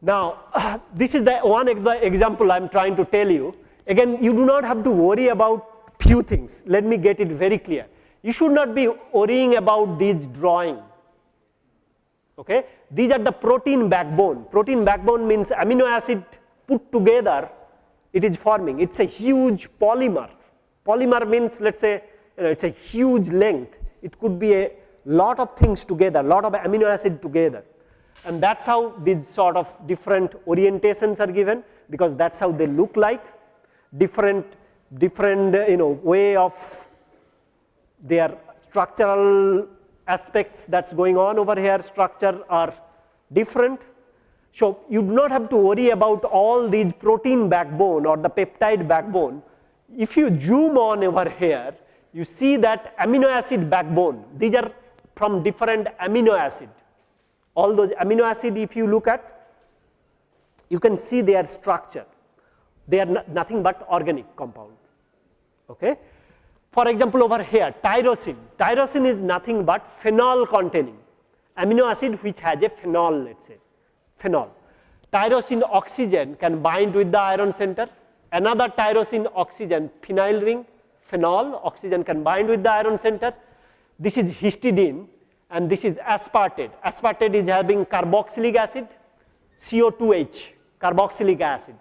Now, this is the one example I am trying to tell you. Again, you do not have to worry about few things. Let me get it very clear. You should not be worrying about this drawing. Okay? These are the protein backbone. Protein backbone means amino acid put together, it is forming. It is a huge polymer. Polymer means let us say you know, it is a huge length. It could be a lot of things together, lot of amino acid together and that is how these sort of different orientations are given because that is how they look like different different you know way of their structural aspects that is going on over here structure are different. So, you do not have to worry about all these protein backbone or the peptide backbone. If you zoom on over here, you see that amino acid backbone, these are from different amino acid. All those amino acid if you look at you can see their structure. They are nothing but organic compound. Okay for example over here tyrosine. Tyrosine is nothing but phenol containing amino acid which has a phenol let's say phenol. Tyrosine oxygen can bind with the iron center. Another tyrosine oxygen phenyl ring phenol oxygen can bind with the iron center. This is histidine and this is aspartate. Aspartate is having carboxylic acid, CO2H, carboxylic acid.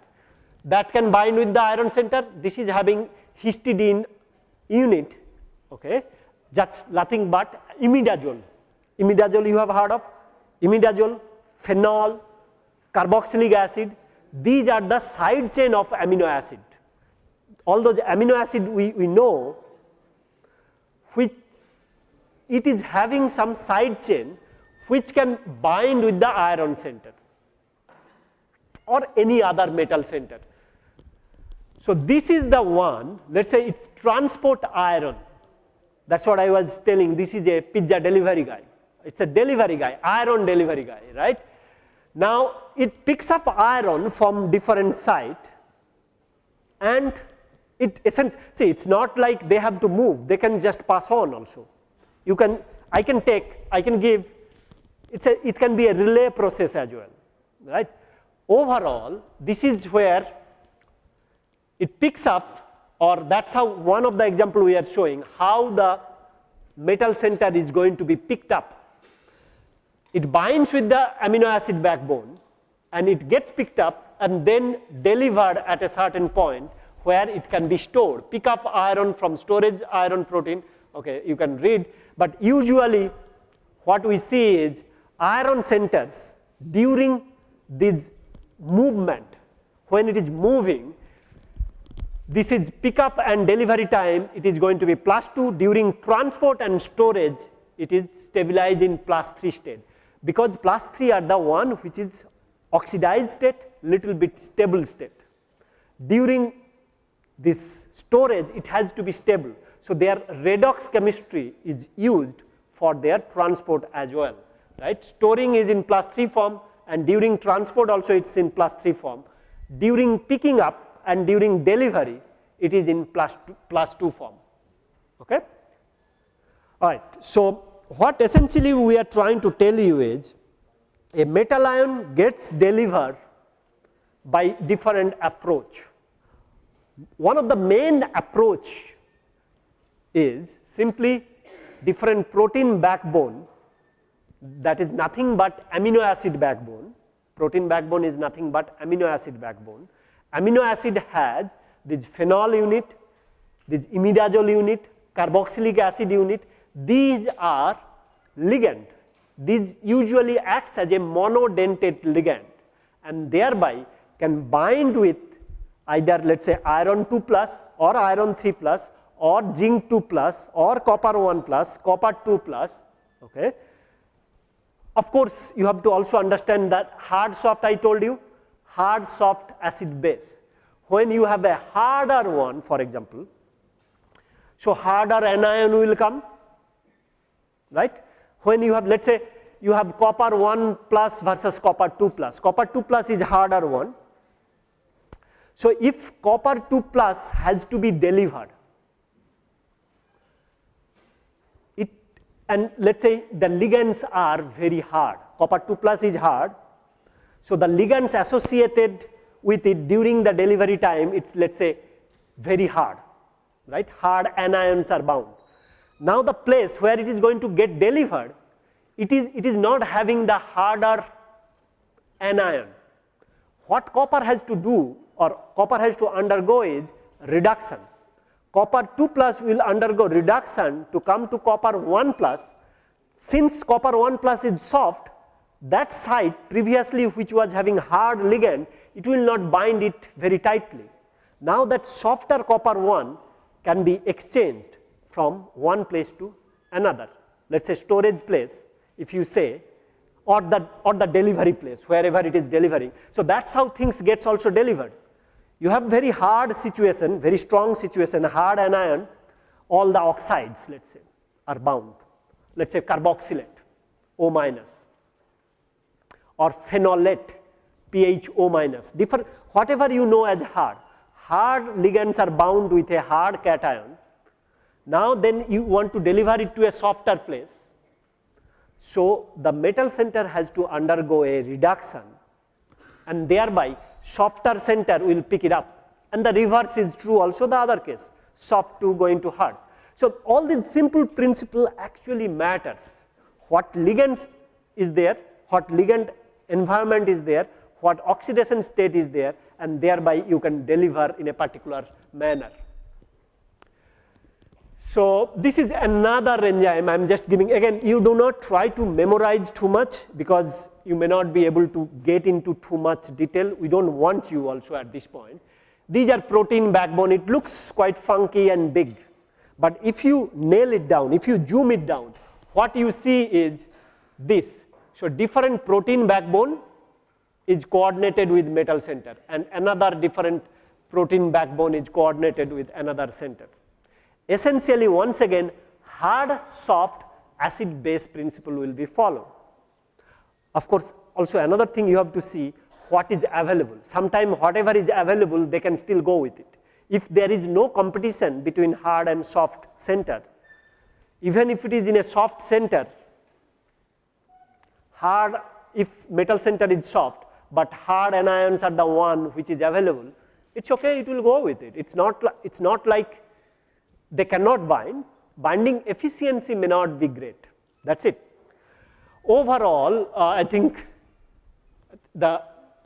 That can bind with the iron center. This is having histidine unit, okay, just nothing but imidazole. Imidazole you have heard of, imidazole, phenol, carboxylic acid, these are the side chain of amino acid. All those amino acid we, we know which it is having some side chain which can bind with the iron center or any other metal center. So, this is the one let us say it is transport iron. That is what I was telling this is a pizza delivery guy. It is a delivery guy iron delivery guy right. Now, it picks up iron from different site and it essentially see it is not like they have to move they can just pass on also. You can I can take I can give it's a it can be a relay process as well right? Overall this is where it picks up or that's how one of the example we are showing how the metal center is going to be picked up. It binds with the amino acid backbone and it gets picked up and then delivered at a certain point where it can be stored. Pick up iron from storage iron protein okay you can read. But usually what we see is iron centers during this movement, when it is moving, this is pickup and delivery time, it is going to be plus 2 during transport and storage, it is stabilized in plus 3 state. Because plus 3 are the one which is oxidized state, little bit stable state. During this storage, it has to be stable. So, their redox chemistry is used for their transport as well, right. Storing is in plus 3 form and during transport also it is in plus 3 form. During picking up and during delivery it is in plus 2, plus 2 form. Okay. All right. So, what essentially we are trying to tell you is a metal ion gets delivered by different approach. One of the main approach is simply different protein backbone that is nothing but amino acid backbone. Protein backbone is nothing but amino acid backbone. Amino acid has this phenol unit, this imidazole unit, carboxylic acid unit. These are ligand. These usually acts as a monodentate ligand and thereby can bind with either let us say iron 2 plus or iron 3 plus or zinc 2 plus or copper 1 plus, copper 2 plus. Okay. Of course, you have to also understand that hard soft I told you, hard soft acid base. When you have a harder one for example, so harder anion will come, right. When you have let us say you have copper 1 plus versus copper 2 plus. Copper 2 plus is harder one. So, if copper 2 plus has to be delivered, it and let us say the ligands are very hard, copper 2 plus is hard. So, the ligands associated with it during the delivery time, it is let us say very hard, right, hard anions are bound. Now, the place where it is going to get delivered, it is, it is not having the harder anion. What copper has to do or copper has to undergo is reduction. Copper 2 plus will undergo reduction to come to copper 1 plus. Since copper 1 plus is soft, that site previously which was having hard ligand, it will not bind it very tightly. Now that softer copper 1 can be exchanged from one place to another. Let us say storage place, if you say, or the, or the delivery place, wherever it is delivering. So that's how things gets also delivered. You have very hard situation, very strong situation, hard anion, all the oxides, let's say, are bound. Let's say carboxylate, O minus, or phenolate, pH O minus, different, whatever you know as hard. Hard ligands are bound with a hard cation. Now then you want to deliver it to a softer place. So the metal center has to undergo a reduction and thereby softer center will pick it up and the reverse is true also the other case soft to going to hard. So, all these simple principle actually matters what ligands is there, what ligand environment is there, what oxidation state is there and thereby you can deliver in a particular manner. So, this is another enzyme I am just giving again you do not try to memorize too much because you may not be able to get into too much detail we do not want you also at this point. These are protein backbone it looks quite funky and big, but if you nail it down if you zoom it down what you see is this. So, different protein backbone is coordinated with metal center and another different protein backbone is coordinated with another center essentially once again hard soft acid base principle will be followed. Of course, also another thing you have to see what is available. Sometimes whatever is available they can still go with it. If there is no competition between hard and soft center, even if it is in a soft center, hard if metal center is soft, but hard anions are the one which is available, it is okay, it will go with it. It is not, it is not like they cannot bind, binding efficiency may not be great, that is it. Overall, uh, I think the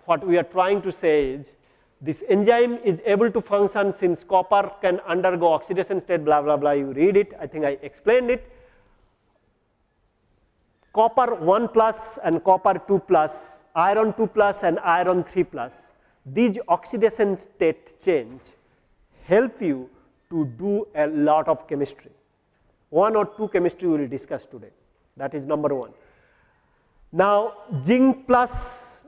what we are trying to say is this enzyme is able to function since copper can undergo oxidation state blah blah blah you read it I think I explained it. Copper 1 plus and copper 2 plus, iron 2 plus and iron 3 plus, these oxidation state change help you to do a lot of chemistry. One or two chemistry we will discuss today, that is number one. Now, zinc plus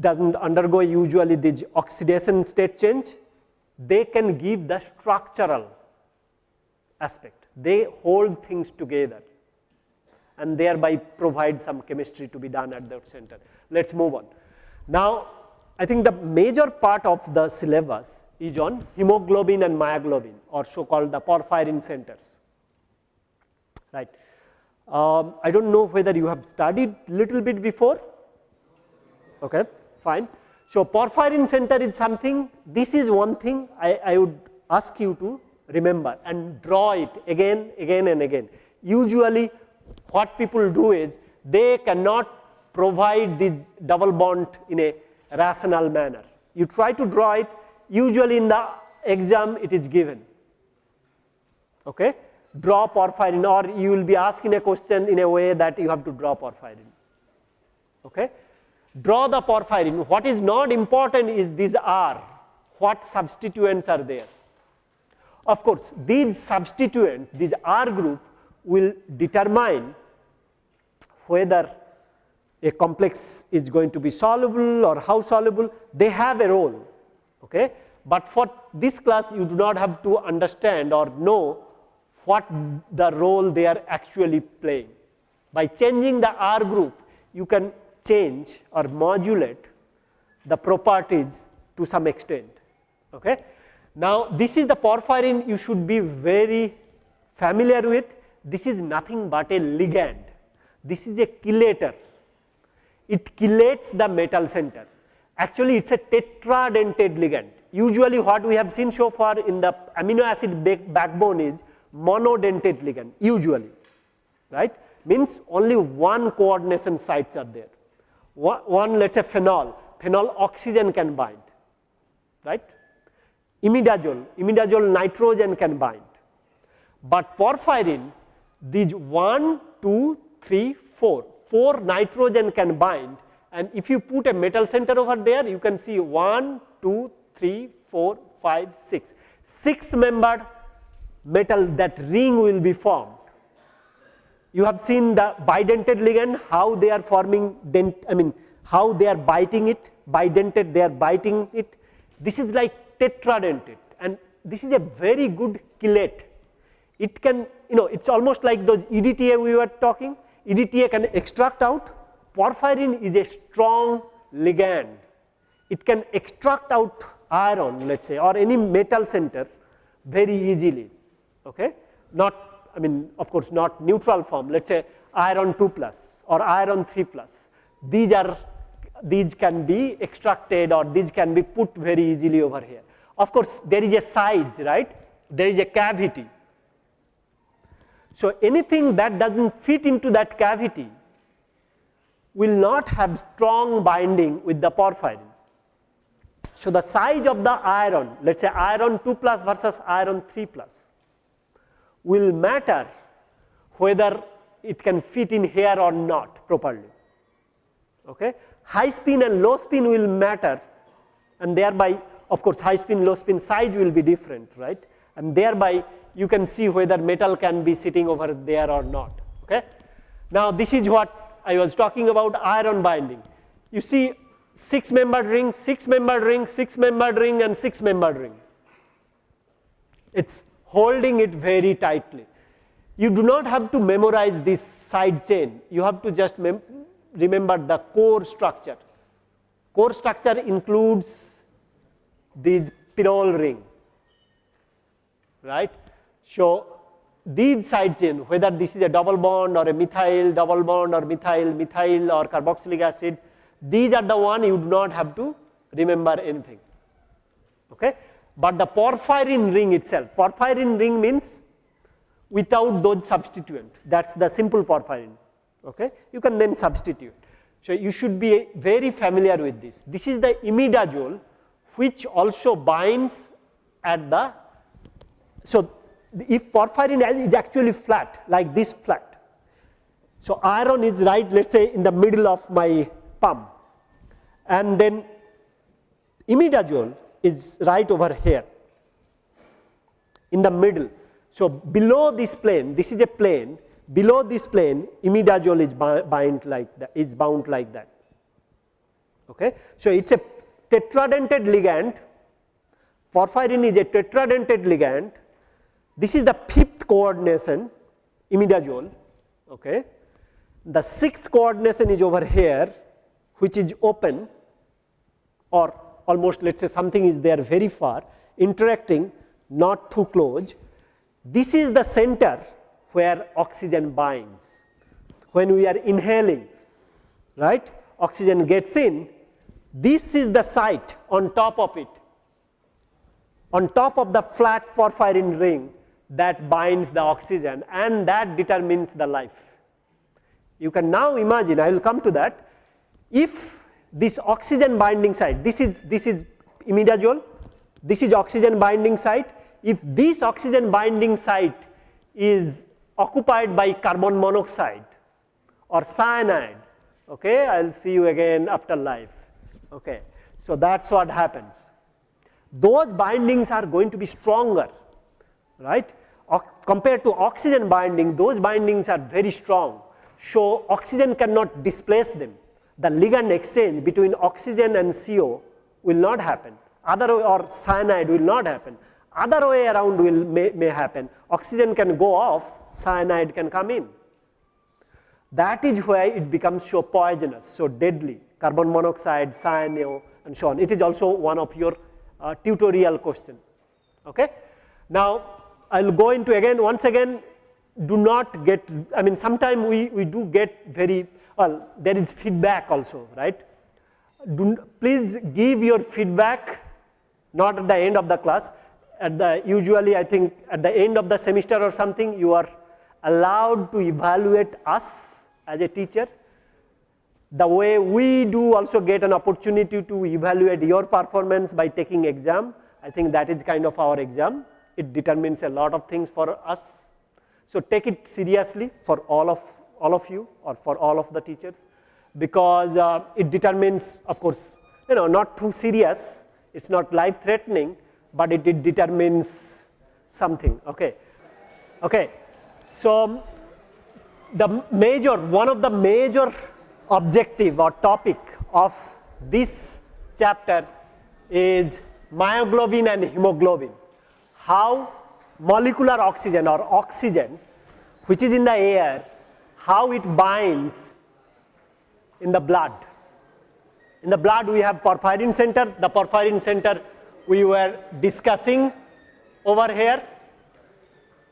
does not undergo usually this oxidation state change, they can give the structural aspect, they hold things together and thereby provide some chemistry to be done at that center. Let us move on. Now, I think the major part of the syllabus is on hemoglobin and myoglobin or so called the porphyrin centers. Right. Um, I do not know whether you have studied little bit before, okay, fine. So, porphyrin center is something, this is one thing I, I would ask you to remember and draw it again, again and again. Usually what people do is they cannot provide this double bond in a rational manner. You try to draw it usually in the exam it is given. Okay? Draw porphyrin or you will be asking a question in a way that you have to draw porphyrin. Okay? Draw the porphyrin. What is not important is these are what substituents are there. Of course, these substituents, these R group will determine whether a complex is going to be soluble or how soluble, they have a role. Okay? But for this class you do not have to understand or know what the role they are actually playing. By changing the R group, you can change or modulate the properties to some extent. Okay? Now, this is the porphyrin you should be very familiar with. This is nothing but a ligand. This is a chelator. It chelates the metal center. Actually, it is a tetradentate ligand. Usually, what we have seen so far in the amino acid backbone is monodentate ligand, usually, right? Means only one coordination sites are there. One, let us say phenol, phenol oxygen can bind, right? Imidazole, imidazole nitrogen can bind. But porphyrin, these 1, 2, 3, 4, 4 nitrogen can bind and if you put a metal center over there, you can see 1, 2, 3, 4, 5, 6. 6 membered metal that ring will be formed. You have seen the bidentate ligand, how they are forming, dent, I mean, how they are biting it, bidentate, they are biting it. This is like tetradentate and this is a very good chelate. It can, you know, it's almost like the EDTA we were talking. EDTA can extract out. Porphyrin is a strong ligand. It can extract out iron, let's say, or any metal center very easily. Okay? Not, I mean, of course, not neutral form, let's say iron 2 plus or iron 3 plus. These are, these can be extracted or these can be put very easily over here. Of course, there is a size, right? There is a cavity so, anything that does not fit into that cavity will not have strong binding with the porphyrin. So, the size of the iron, let us say iron 2 plus versus iron 3 plus will matter whether it can fit in here or not properly. Okay? High spin and low spin will matter and thereby of course, high spin low spin size will be different right and thereby you can see whether metal can be sitting over there or not. Okay? Now, this is what I was talking about iron binding. You see 6 membered ring, 6 membered ring, 6 membered ring and 6 membered ring. It is holding it very tightly. You do not have to memorize this side chain, you have to just remember the core structure. Core structure includes these pyrrole ring, right. So, these side chain whether this is a double bond or a methyl double bond or methyl methyl or carboxylic acid these are the one you do not have to remember anything. Okay? But the porphyrin ring itself porphyrin ring means without those substituent. That's the simple porphyrin. Okay? You can then substitute. So you should be very familiar with this. This is the imidazole which also binds at the so if porphyrin is actually flat like this flat. So, iron is right let us say in the middle of my palm and then imidazole is right over here in the middle. So, below this plane this is a plane below this plane imidazole is bound like that is bound like that. Okay. So, it is a tetradentate ligand porphyrin is a tetradentate ligand this is the fifth coordination imidazole. Okay. The sixth coordination is over here which is open or almost let us say something is there very far interacting not too close. This is the center where oxygen binds. When we are inhaling, right, oxygen gets in, this is the site on top of it. On top of the flat porphyrin ring, that binds the oxygen and that determines the life. You can now imagine, I will come to that, if this oxygen binding site, this is, this is imidazole, this is oxygen binding site, if this oxygen binding site is occupied by carbon monoxide or cyanide, okay, I will see you again after life. Okay. So, that is what happens. Those bindings are going to be stronger right. O compared to oxygen binding, those bindings are very strong. So, oxygen cannot displace them. The ligand exchange between oxygen and CO will not happen, other or cyanide will not happen. Other way around will may, may happen, oxygen can go off, cyanide can come in. That is why it becomes so poisonous, so deadly, carbon monoxide, cyano, and so on. It is also one of your uh, tutorial question. Okay? Now, I will go into again, once again, do not get, I mean, sometimes we, we do get very, well, there is feedback also, right? Do, please give your feedback, not at the end of the class, at the, usually I think at the end of the semester or something, you are allowed to evaluate us as a teacher. The way we do also get an opportunity to evaluate your performance by taking exam, I think that is kind of our exam. It determines a lot of things for us. So take it seriously for all of, all of you or for all of the teachers because uh, it determines of course, you know not too serious, it is not life threatening, but it, it determines something. Okay. Okay. So, the major one of the major objective or topic of this chapter is myoglobin and hemoglobin. How molecular oxygen or oxygen which is in the air, how it binds in the blood. In the blood we have porphyrin center, the porphyrin center we were discussing over here,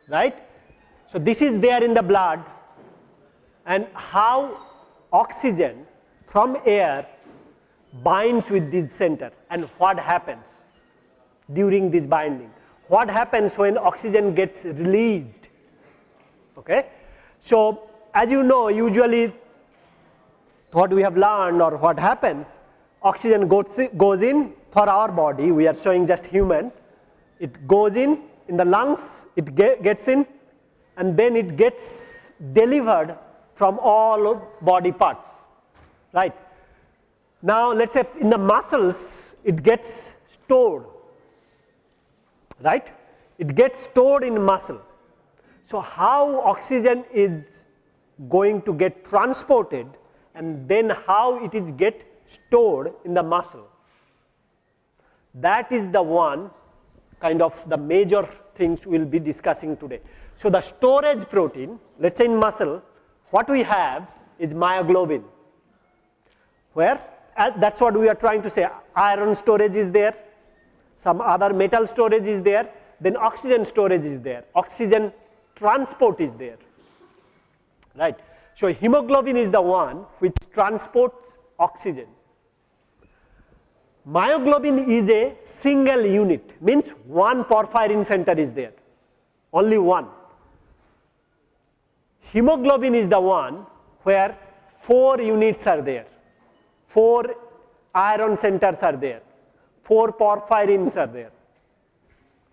right. So, this is there in the blood and how oxygen from air binds with this center and what happens during this binding. What happens when oxygen gets released? Okay. So, as you know usually what we have learned or what happens oxygen goes, goes in for our body, we are showing just human, it goes in in the lungs, it get, gets in and then it gets delivered from all body parts, right. Now, let us say in the muscles it gets stored, right, it gets stored in muscle. So, how oxygen is going to get transported and then how it is get stored in the muscle. That is the one kind of the major things we will be discussing today. So, the storage protein let us say in muscle what we have is myoglobin where uh, that is what we are trying to say iron storage is there, some other metal storage is there, then oxygen storage is there, oxygen transport is there, right. So, hemoglobin is the one which transports oxygen. Myoglobin is a single unit, means one porphyrin center is there, only one. Hemoglobin is the one where four units are there, four iron centers are there, four porphyrins are there.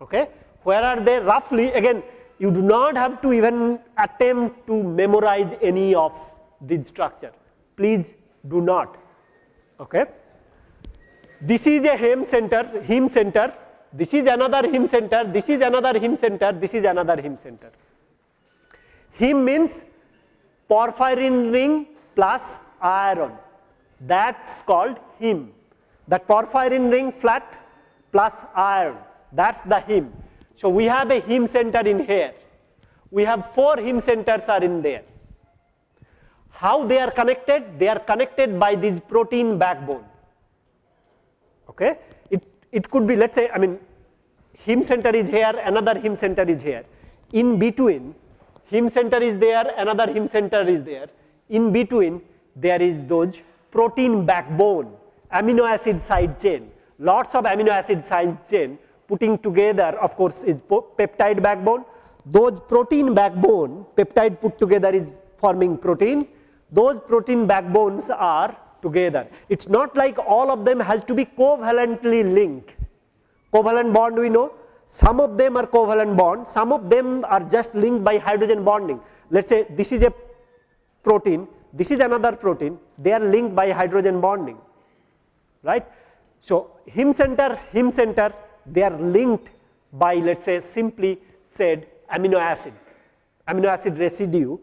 Okay? Where are they? Roughly, again, you do not have to even attempt to memorize any of this structure. Please do not. Okay? This is a heme center, heme center, this is another heme center, this is another heme center, this is another heme center. Heme means porphyrin ring plus iron, that is called heme. That porphyrin ring flat plus iron, that is the heme. So, we have a heme center in here, we have 4 heme centers are in there. How they are connected? They are connected by this protein backbone. Okay? It, it could be let us say I mean heme center is here, another heme center is here. In between heme center is there, another heme center is there. In between there is those protein backbone, amino acid side chain, lots of amino acid side chain putting together of course is peptide backbone. Those protein backbone, peptide put together is forming protein. Those protein backbones are together. It is not like all of them has to be covalently linked. Covalent bond we know, some of them are covalent bond, some of them are just linked by hydrogen bonding. Let us say this is a protein, this is another protein, they are linked by hydrogen bonding, right. So, heme center, heme center, they are linked by let us say simply said amino acid, amino acid residue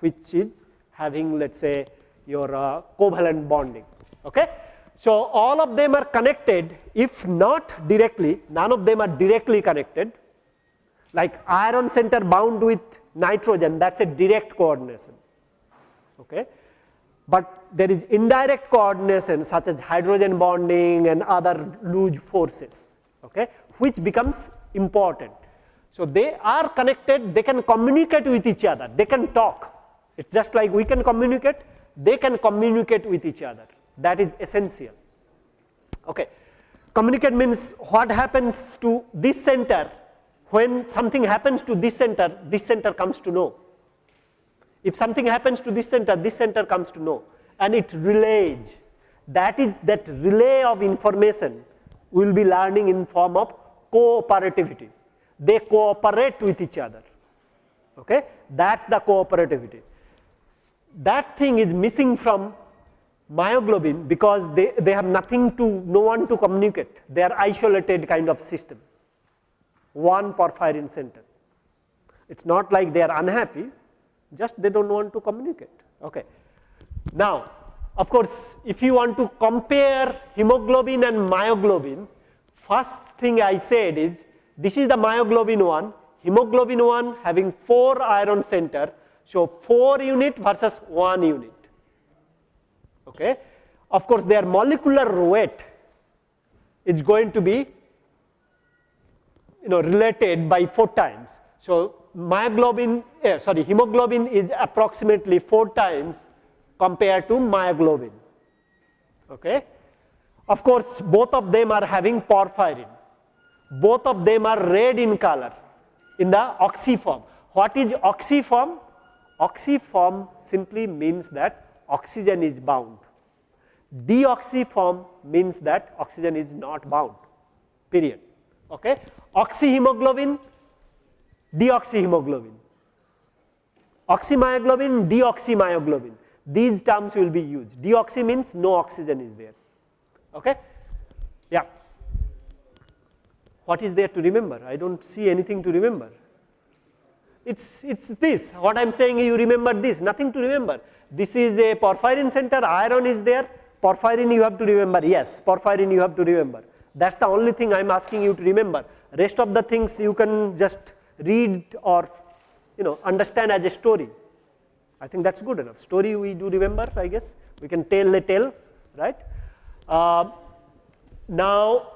which is having let us say your uh, covalent bonding. Okay? So, all of them are connected if not directly, none of them are directly connected like iron center bound with nitrogen that is a direct coordination. Okay. But there is indirect coordination such as hydrogen bonding and other loose forces, okay, which becomes important. So, they are connected, they can communicate with each other, they can talk. It is just like we can communicate, they can communicate with each other. That is essential. Okay. Communicate means what happens to this center when something happens to this center, this center comes to know. If something happens to this center, this center comes to know and it relays. That is that relay of information will be learning in form of cooperativity. They cooperate with each other. Okay? That is the cooperativity. That thing is missing from myoglobin because they, they have nothing to, no one to communicate. They are isolated kind of system, one porphyrin center. It is not like they are unhappy, just they do not want to communicate. Okay. Now, of course, if you want to compare hemoglobin and myoglobin, first thing I said is this is the myoglobin 1, hemoglobin 1 having 4 iron center, so 4 unit versus 1 unit. Okay. Of course, their molecular weight is going to be you know related by 4 times. So, myoglobin eh, sorry hemoglobin is approximately 4 times compared to myoglobin. Okay. Of course, both of them are having porphyrin. Both of them are red in color in the oxyform. What is oxyform? Oxyform simply means that oxygen is bound. Deoxyform means that oxygen is not bound, period. Okay? Oxyhemoglobin, deoxyhemoglobin. Oxymyoglobin, deoxymyoglobin. These terms will be used. Deoxy means no oxygen is there. Okay? Yeah. What is there to remember? I don't see anything to remember. It's, it's this, what I am saying you remember this, nothing to remember. This is a porphyrin center, iron is there, porphyrin you have to remember, yes, porphyrin you have to remember. That is the only thing I am asking you to remember. Rest of the things you can just read or you know understand as a story. I think that is good enough. Story we do remember, I guess, we can tell a tale, right. Uh, now,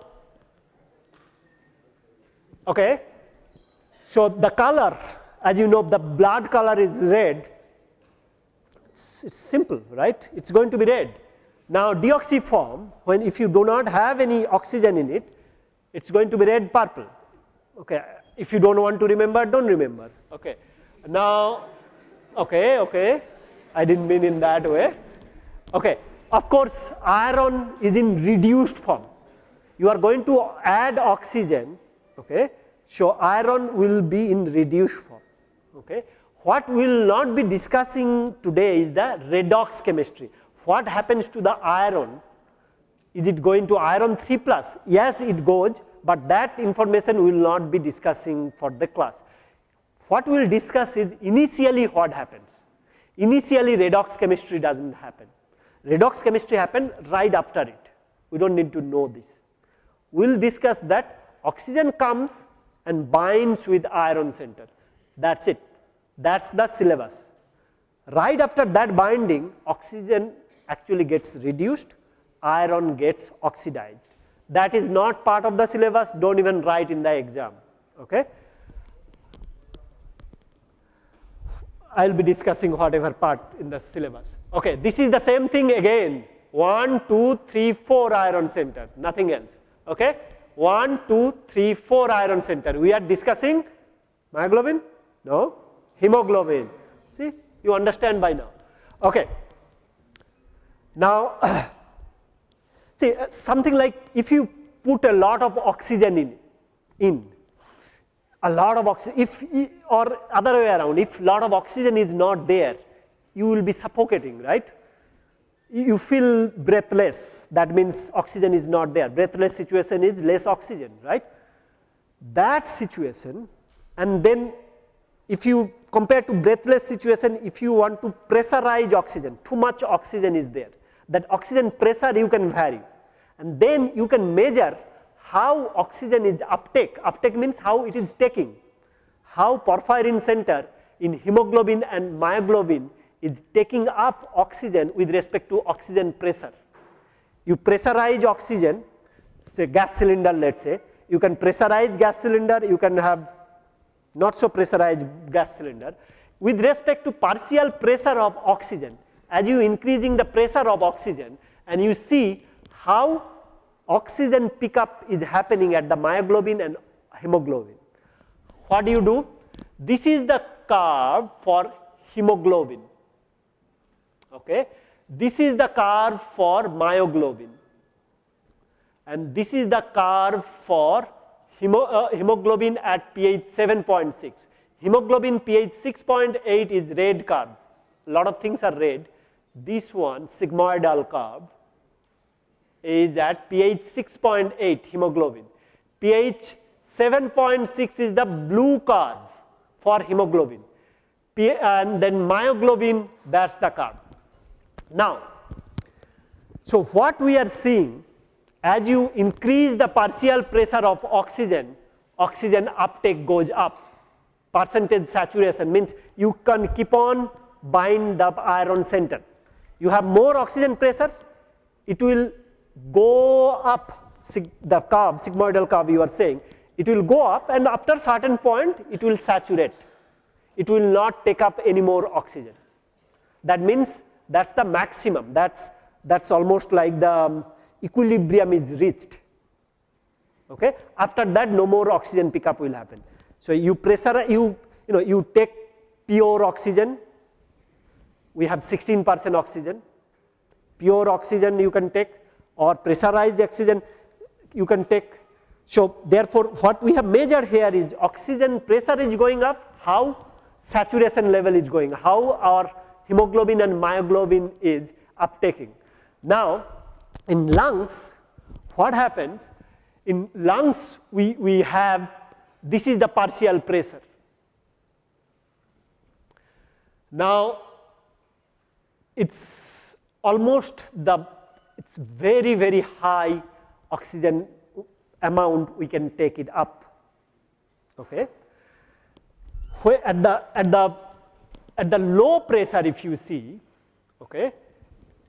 okay, so the color as you know the blood color is red, it's, it's simple, right, it is going to be red. Now, deoxyform when if you do not have any oxygen in it, it is going to be red purple. Okay. If you do not want to remember, do not remember. Okay. Now, okay, okay, I did not mean in that way. Okay. Of course, iron is in reduced form. You are going to add oxygen, okay. So, iron will be in reduced form. Okay. What we will not be discussing today is the redox chemistry. What happens to the iron? Is it going to iron 3 plus? Yes, it goes, but that information we will not be discussing for the class. What we will discuss is initially what happens. Initially redox chemistry does not happen. Redox chemistry happen right after it. We do not need to know this. We will discuss that oxygen comes and binds with iron center. That is it. That is the syllabus. Right after that binding, oxygen actually gets reduced, iron gets oxidized. That is not part of the syllabus, do not even write in the exam. Okay. I will be discussing whatever part in the syllabus. Okay, this is the same thing again 1, 2, 3, 4 iron center, nothing else. Okay. 1, 2, 3, 4 iron center. We are discussing myoglobin? No, hemoglobin. See, you understand by now. Okay. Now, see uh, something like if you put a lot of oxygen in, in a lot of oxygen, if or other way around, if lot of oxygen is not there, you will be suffocating, right? You feel breathless, that means oxygen is not there. Breathless situation is less oxygen, right? That situation and then if you compare to breathless situation, if you want to pressurize oxygen, too much oxygen is there, that oxygen pressure you can vary and then you can measure how oxygen is uptake, uptake means how it is taking, how porphyrin center in hemoglobin and myoglobin is taking up oxygen with respect to oxygen pressure. You pressurize oxygen, say gas cylinder let us say, you can pressurize gas cylinder, you can have not so pressurized gas cylinder. With respect to partial pressure of oxygen, as you increasing the pressure of oxygen and you see how oxygen pickup is happening at the myoglobin and hemoglobin. What do you do? This is the curve for hemoglobin. Okay. This is the curve for myoglobin and this is the curve for hemo, uh, hemoglobin at pH 7.6. Hemoglobin pH 6.8 is red curve, a lot of things are red. This one sigmoidal curve is at pH 6.8 hemoglobin. pH 7.6 is the blue curve for hemoglobin and then myoglobin that is the curve. Now, so what we are seeing as you increase the partial pressure of oxygen, oxygen uptake goes up, percentage saturation means you can keep on bind the iron center. You have more oxygen pressure, it will go up the curve, sigmoidal curve you are saying, it will go up and after certain point it will saturate. It will not take up any more oxygen. That means that is the maximum, that is that's almost like the um, equilibrium is reached. Okay? After that no more oxygen pickup will happen. So, you pressure you you know you take pure oxygen, we have 16 percent oxygen, pure oxygen you can take or pressurized oxygen you can take. So, therefore, what we have measured here is oxygen pressure is going up, how saturation level is going, how our hemoglobin and myoglobin is uptaking. Now, in lungs, what happens? In lungs, we, we have this is the partial pressure. Now, it's almost the it's very, very high oxygen amount we can take it up. Okay. Where at the at the at the low pressure if you see okay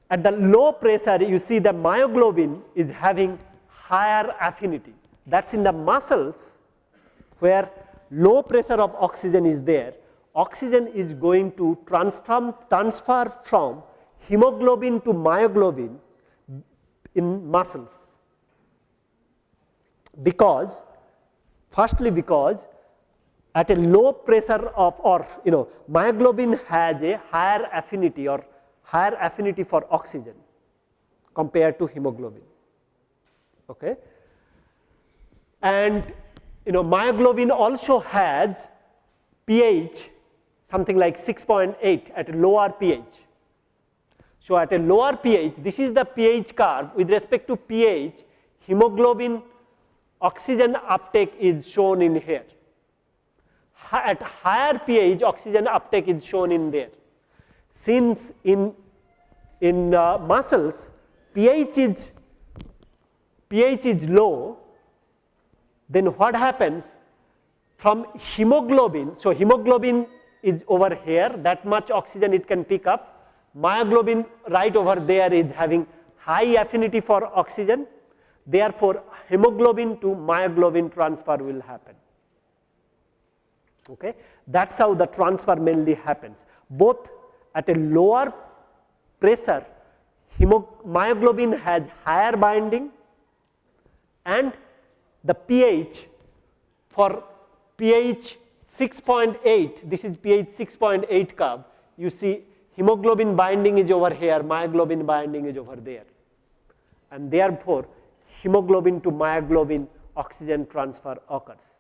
at the low pressure you see the myoglobin is having higher affinity that's in the muscles where low pressure of oxygen is there oxygen is going to transform transfer from hemoglobin to myoglobin in muscles. Because firstly because at a low pressure of or you know myoglobin has a higher affinity or higher affinity for oxygen compared to hemoglobin. Okay? And you know myoglobin also has pH something like 6.8 at a lower pH so, at a lower pH, this is the pH curve with respect to pH, hemoglobin oxygen uptake is shown in here. At higher pH, oxygen uptake is shown in there. Since in, in uh, muscles, pH is, pH is low, then what happens from hemoglobin, so hemoglobin is over here, that much oxygen it can pick up, myoglobin right over there is having high affinity for oxygen. Therefore hemoglobin to myoglobin transfer will happen. Okay? That's how the transfer mainly happens. Both at a lower pressure myoglobin has higher binding and the pH for pH 6.8 this is pH 6.8 curve you see hemoglobin binding is over here, myoglobin binding is over there. And therefore, hemoglobin to myoglobin oxygen transfer occurs.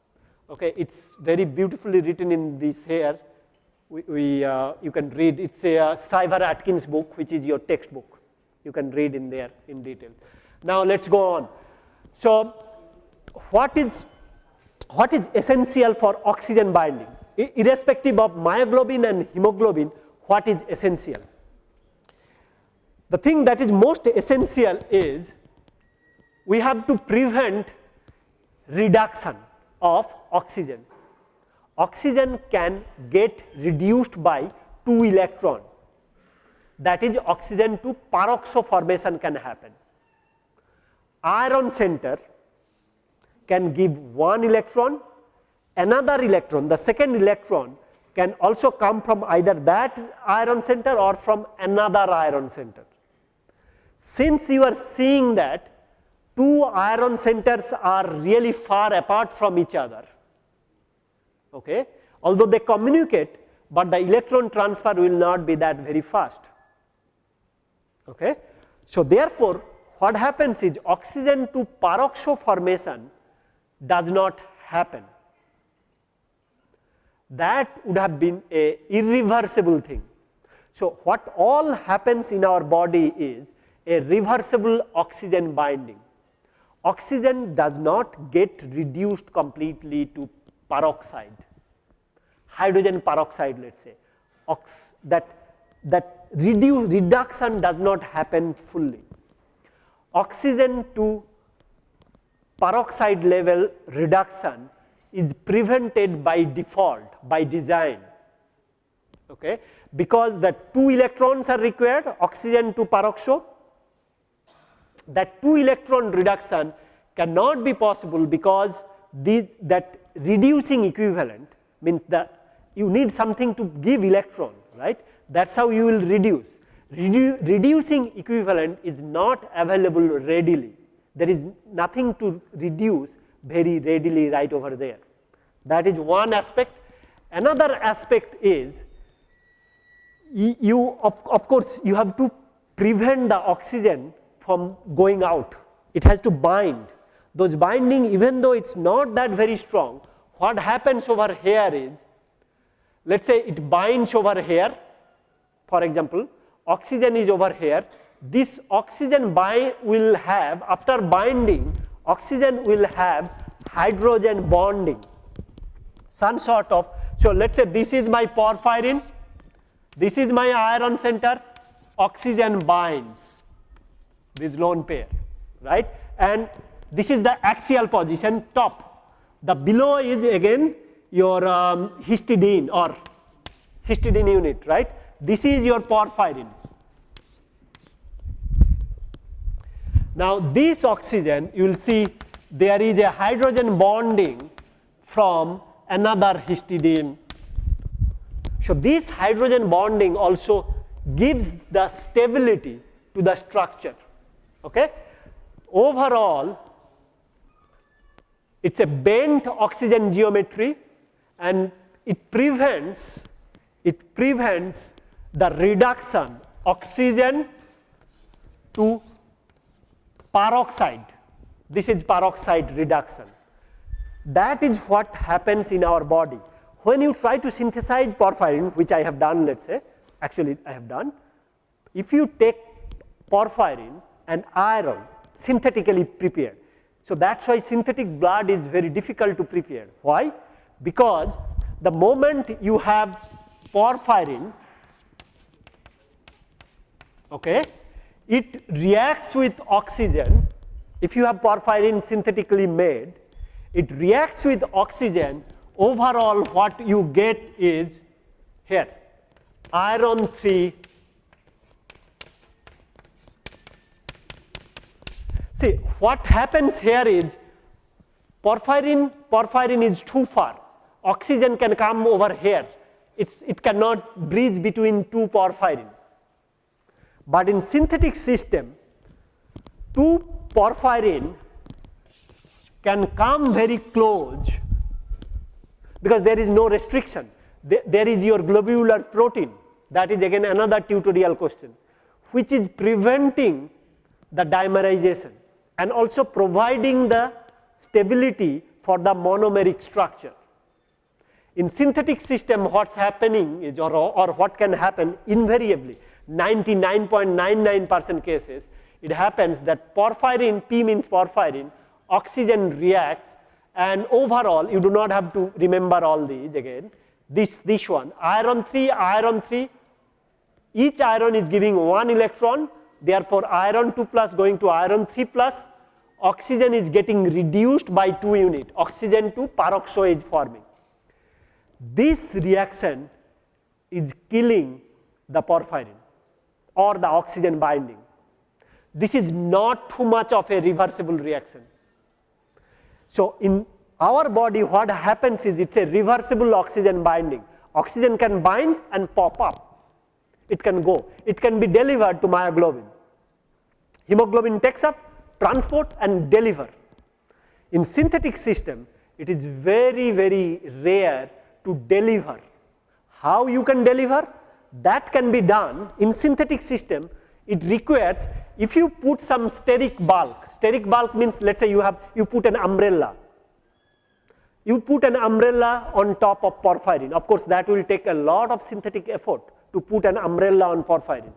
Okay, it's very beautifully written in this here. We, we uh, you can read it's a uh, Shriver Atkins book, which is your textbook. You can read in there in detail. Now let's go on. So, what is what is essential for oxygen binding? irrespective of myoglobin and hemoglobin, what is essential. The thing that is most essential is we have to prevent reduction of oxygen. Oxygen can get reduced by 2 electron that is oxygen to peroxo formation can happen. Iron center can give one electron, another electron, the second electron can also come from either that iron center or from another iron center. Since you are seeing that two iron centers are really far apart from each other, okay, although they communicate, but the electron transfer will not be that very fast. Okay. So, therefore, what happens is oxygen to peroxo formation does not happen that would have been a irreversible thing. So, what all happens in our body is a reversible oxygen binding. Oxygen does not get reduced completely to peroxide, hydrogen peroxide let us say, Ox that, that reduce, reduction does not happen fully. Oxygen to peroxide level reduction is prevented by default by design. Okay? Because the two electrons are required oxygen to peroxo that two electron reduction cannot be possible because these that reducing equivalent means that you need something to give electron right? That is how you will reduce. Redu reducing equivalent is not available readily there is nothing to reduce very readily right over there. That is one aspect. Another aspect is you of, of course, you have to prevent the oxygen from going out. It has to bind. Those binding even though it is not that very strong, what happens over here is let us say it binds over here for example, oxygen is over here. This oxygen bind will have after binding oxygen will have hydrogen bonding some sort of. So, let us say this is my porphyrin, this is my iron center, oxygen binds this lone pair, right? And this is the axial position top. The below is again your um, histidine or histidine unit, right? This is your porphyrin. Now, this oxygen you will see there is a hydrogen bonding from another histidine. So, this hydrogen bonding also gives the stability to the structure. Okay? Overall, it is a bent oxygen geometry and it prevents it prevents the reduction oxygen to peroxide. This is peroxide reduction. That is what happens in our body. When you try to synthesize porphyrin, which I have done let us say, actually I have done, if you take porphyrin and iron synthetically prepared. So, that is why synthetic blood is very difficult to prepare. Why? Because the moment you have porphyrin, okay, it reacts with oxygen. If you have porphyrin synthetically made, it reacts with oxygen. Overall what you get is here iron 3 see what happens here is porphyrin porphyrin is too far. Oxygen can come over here. It's, it cannot bridge between two porphyrin but in synthetic system two porphyrin can come very close because there is no restriction. There is your globular protein that is again another tutorial question which is preventing the dimerization and also providing the stability for the monomeric structure. In synthetic system what is happening is or, or what can happen invariably 99.99 percent cases it happens that porphyrin P means porphyrin oxygen reacts and overall you do not have to remember all these again. This this one iron 3 iron 3 each iron is giving one electron therefore iron 2 plus going to iron 3 plus oxygen is getting reduced by 2 unit oxygen to peroxo is forming. This reaction is killing the porphyrin or the oxygen binding. This is not too much of a reversible reaction. So, in our body what happens is it is a reversible oxygen binding. Oxygen can bind and pop up, it can go, it can be delivered to myoglobin. Hemoglobin takes up, transport and deliver. In synthetic system, it is very, very rare to deliver. How you can deliver? That can be done in synthetic system. It requires, if you put some steric bulk, steric bulk means let us say you have, you put an umbrella. You put an umbrella on top of porphyrin. Of course, that will take a lot of synthetic effort to put an umbrella on porphyrin.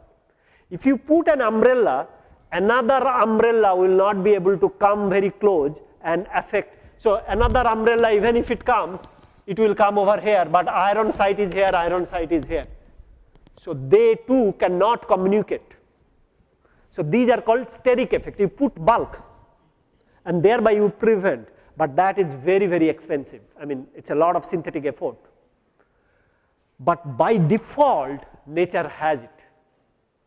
If you put an umbrella, another umbrella will not be able to come very close and affect. So, another umbrella even if it comes, it will come over here, but iron site is here, iron site is here. So, they too cannot communicate. So, these are called steric effect. You put bulk and thereby you prevent, but that is very, very expensive. I mean, it is a lot of synthetic effort. But by default, nature has it.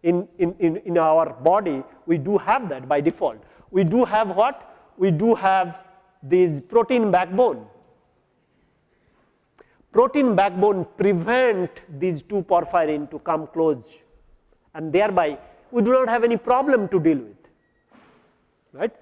In, in, in, in our body, we do have that by default. We do have what? We do have this protein backbone protein backbone prevent these two porphyrin to come close and thereby we do not have any problem to deal with right.